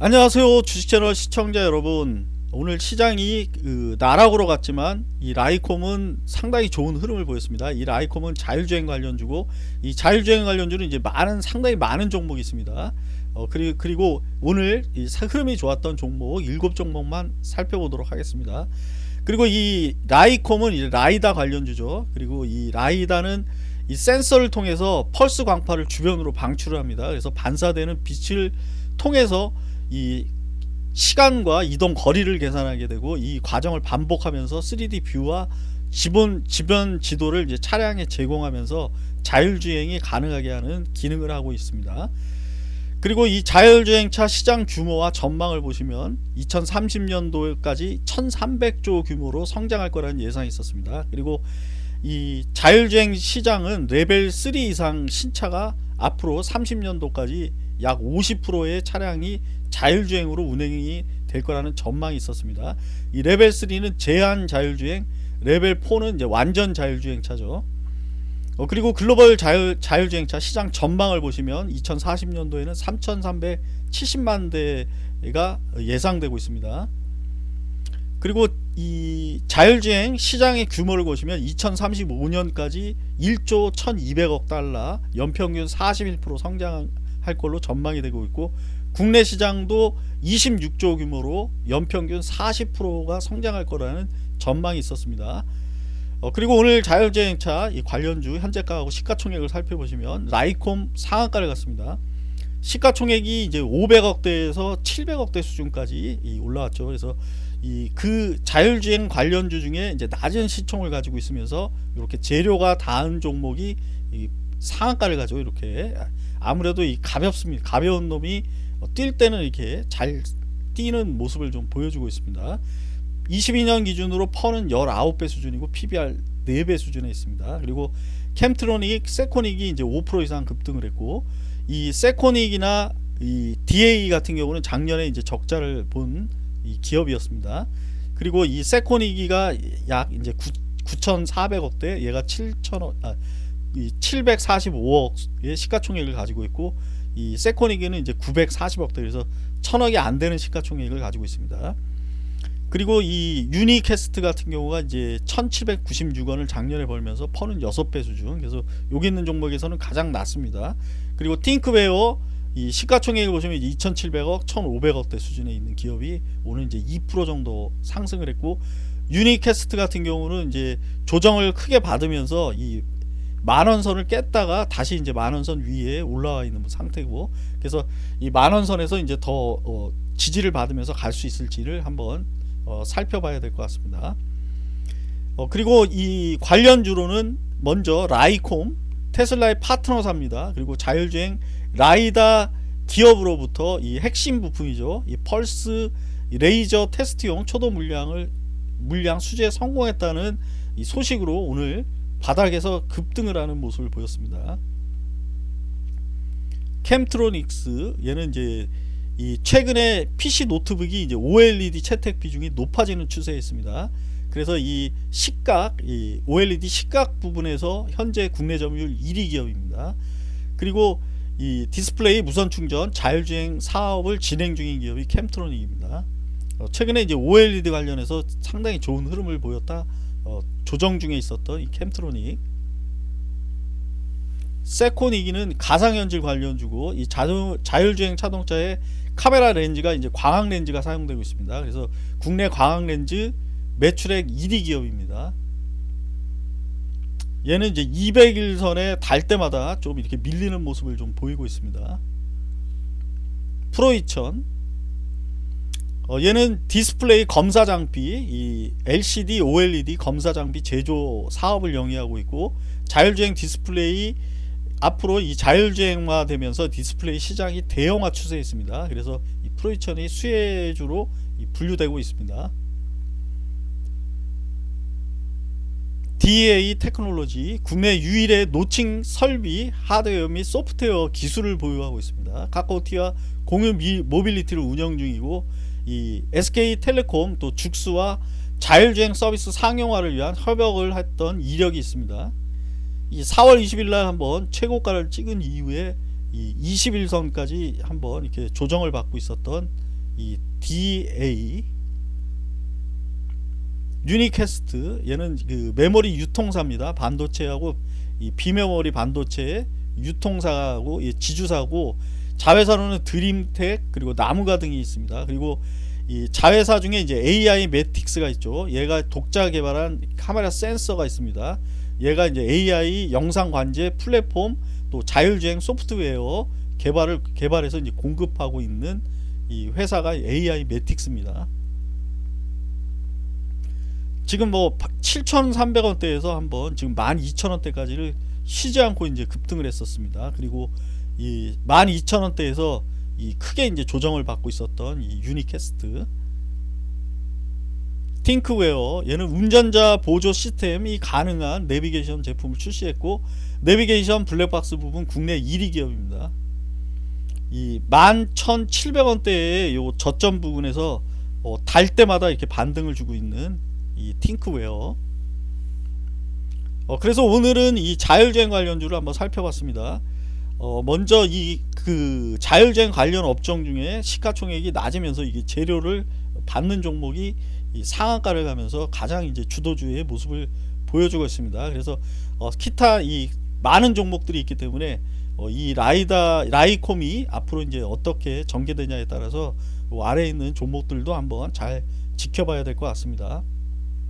안녕하세요 주식채널 시청자 여러분. 오늘 시장이 그 나락으로 갔지만 이 라이콤은 상당히 좋은 흐름을 보였습니다. 이 라이콤은 자율주행 관련주고 이 자율주행 관련주는 이제 많은 상당히 많은 종목이 있습니다. 어, 그리고, 그리고 오늘 이 흐름이 좋았던 종목 7종목만 살펴보도록 하겠습니다. 그리고 이 라이콤은 이 라이다 관련주죠. 그리고 이 라이다는 이 센서를 통해서 펄스 광파를 주변으로 방출을 합니다. 그래서 반사되는 빛을 통해서 이 시간과 이동 거리를 계산하게 되고 이 과정을 반복하면서 3D 뷰와 지본 지변 지도를 이제 차량에 제공하면서 자율주행이 가능하게 하는 기능을 하고 있습니다. 그리고 이 자율주행차 시장 규모와 전망을 보시면 2030년도까지 1300조 규모로 성장할 거라는 예상이 있었습니다. 그리고 이 자율주행 시장은 레벨 3 이상 신차가 앞으로 30년도까지 약 50%의 차량이 자율주행으로 운행이 될 거라는 전망이 있었습니다. 이 레벨 3는 제한 자율주행, 레벨 4는 이제 완전 자율주행차죠. 어, 그리고 글로벌 자율, 자율주행차 시장 전망을 보시면 2040년도에는 3,370만 대가 예상되고 있습니다. 그리고 이 자율주행 시장의 규모를 보시면 2035년까지 1조 1200억 달러 연평균 41% 성장 할 걸로 전망이 되고 있고 국내 시장도 26조 규모로 연평균 40%가 성장할 거라는 전망이 있었습니다. 어, 그리고 오늘 자율주행차 관련주 현재가하고 시가총액을 살펴보시면 라이콤 상한가를 갔습니다. 시가총액이 이제 500억대에서 700억대 수준까지 올라왔죠. 그래서 이 그 자율주행 관련주 중에 이제 낮은 시총을 가지고 있으면서 이렇게 재료가 닿은 종목이 상한가를 가지고 이렇게. 아무래도 이 가볍습니다. 가벼운 놈이 어, 뛸 때는 이렇게 잘 뛰는 모습을 좀 보여주고 있습니다. 22년 기준으로 펀은 19배 수준이고 PBR 4배 수준에 있습니다. 그리고 캠트로닉, 세코닉이 이제 5% 이상 급등을 했고 이 세코닉이나 이 DA 같은 경우는 작년에 이제 적자를 본 기업이었습니다. 그리고 이 세코닉이가 약 이제 9,400억대 얘가 7,000억 아, 745억의 시가총액을 가지고 있고 이 세코닉에는 이제 940억대 그래서 천억이 안 되는 시가총액을 가지고 있습니다. 그리고 이 유니캐스트 같은 경우가 이제 1796원을 작년에 벌면서 퍼는 6배 수준 그래서 여기 있는 종목에서는 가장 낮습니다. 그리고 띵크웨어 이 시가총액을 보시면 2700억 1500억대 수준에 있는 기업이 오늘 이제 2% 정도 상승을 했고 유니캐스트 같은 경우는 이제 조정을 크게 받으면서 이 만원선을 깼다가 다시 이제 만원선 위에 올라와 있는 상태고. 그래서 이 만원선에서 이제 더 어, 지지를 받으면서 갈 수 있을지를 한번 어, 살펴봐야 될 것 같습니다. 어, 그리고 이 관련주로는 먼저 라이콤 테슬라의 파트너사입니다. 그리고 자율주행 라이다 기업으로부터 이 핵심 부품이죠. 이 펄스 레이저 테스트용 초도 물량을 물량 수주에 성공했다는 이 소식으로 오늘 바닥에서 급등을 하는 모습을 보였습니다. 켐트로닉스 얘는 이제 이 최근에 PC 노트북이 이제 OLED 채택 비중이 높아지는 추세에 있습니다. 그래서 이 식각, 이 OLED 식각 부분에서 현재 국내 점유율 1위 기업입니다. 그리고 이 디스플레이 무선 충전 자율주행 사업을 진행 중인 기업이 켐트로닉스입니다. 어, 최근에 이제 OLED 관련해서 상당히 좋은 흐름을 보였다 어, 조정 중에 있었던 이 켐트로닉스 세코닉스는 가상현실 관련주고 이 자동, 자율주행 자동차에 카메라 렌즈가 이제 광학 렌즈가 사용되고 있습니다. 그래서 국내 광학 렌즈 매출액 1위 기업입니다. 얘는 이제 200일선에 달 때마다 좀 이렇게 밀리는 모습을 좀 보이고 있습니다. 프로이천 어, 얘는 디스플레이 검사 장비 이 LCD OLED 검사 장비 제조 사업을 영위하고 있고 자율주행 디스플레이 앞으로 이 자율주행화 되면서 디스플레이 시장이 대형화 추세에 있습니다. 그래서 이 프로이천이 수혜주로 분류되고 있습니다. DA 테크놀로지 국내 유일의 notching 설비 하드웨어 및 소프트웨어 기술을 보유하고 있습니다. 카카오티와 공유 모빌리티를 운영 중이고 이 SK텔레콤 또 죽수와 자율주행 서비스 상용화를 위한 협약을 했던 이력이 있습니다. 이 4월 20일 날 한번 최고가를 찍은 이후에 이 20일선까지 한번 이렇게 조정을 받고 있었던 이 DA 유니캐스트 얘는 그 메모리 유통사입니다. 반도체하고 이 비메모리 반도체의 유통사하고 이 지주사고 자회사로는 드림텍 그리고 나무가 등이 있습니다. 그리고 이 자회사 중에 이제 AI 매틱스가 있죠. 얘가 독자 개발한 카메라 센서가 있습니다. 얘가 이제 AI 영상 관제 플랫폼 또 자율주행 소프트웨어 개발을 개발해서 이제 공급하고 있는 이 회사가 AI 매틱스입니다. 지금 뭐 7,300원대에서 한번 지금 12,000원대까지를 쉬지 않고 이제 급등을 했었습니다. 그리고 이 12,000원대에서 이 크게 이제 조정을 받고 있었던 이 유니캐스트 팅크웨어 얘는 운전자 보조 시스템이 가능한 내비게이션 제품을 출시했고 내비게이션 블랙박스 부분 국내 1위 기업입니다. 이 11,700원대의 요 저점 부분에서 어, 달 때마다 이렇게 반등을 주고 있는 이 팅크웨어 어, 그래서 오늘은 이 자율주행 관련주를 한번 살펴봤습니다. 어, 먼저 이 그 자율주행 관련 업종 중에 시가총액이 낮으면서 이게 재료를 받는 종목이 이 상한가를 가면서 가장 이제 주도주의 모습을 보여주고 있습니다. 그래서 어, 기타 이 많은 종목들이 있기 때문에 어, 이 라이다 라이콤이 앞으로 이제 어떻게 전개되냐에 따라서 요 아래에 있는 종목들도 한번 잘 지켜봐야 될 것 같습니다.